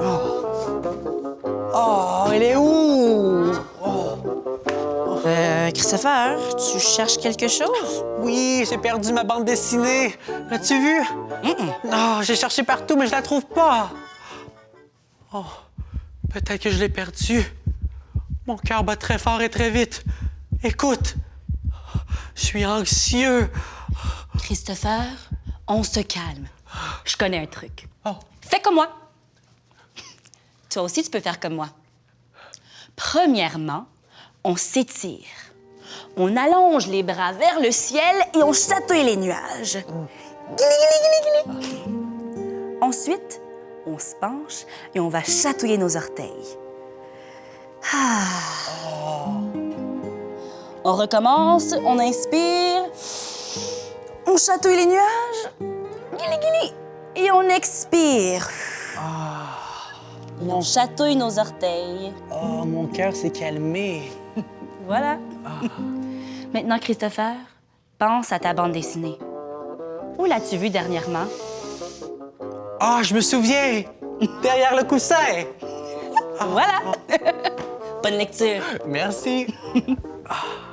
Oh, oh est où? Oh. Euh, Christopher, tu cherches quelque chose? Oui, j'ai perdu ma bande dessinée. L'as-tu vue? Non, j'ai cherché partout, mais je la trouve pas. Oh, peut-être que je l'ai perdue. Mon cœur bat très fort et très vite. Écoute, je suis anxieux. Christopher, on se calme. Je connais un truc. Oh. Fais comme moi. Toi aussi, tu peux faire comme moi. Premièrement, on s'étire. On allonge les bras vers le ciel et on chatouille les nuages. Glili. Ensuite, on se penche et on va chatouiller nos orteils. Ah. On recommence, on inspire, on chatouille les nuages, et on expire. Et on chatouille nos orteils. Oh, mon cœur s'est calmé. Voilà. Maintenant, Christopher, pense à ta bande dessinée. Où l'as-tu vue dernièrement? Ah, je me souviens! Derrière le coussin! Voilà! Bonne lecture. Merci. Ah,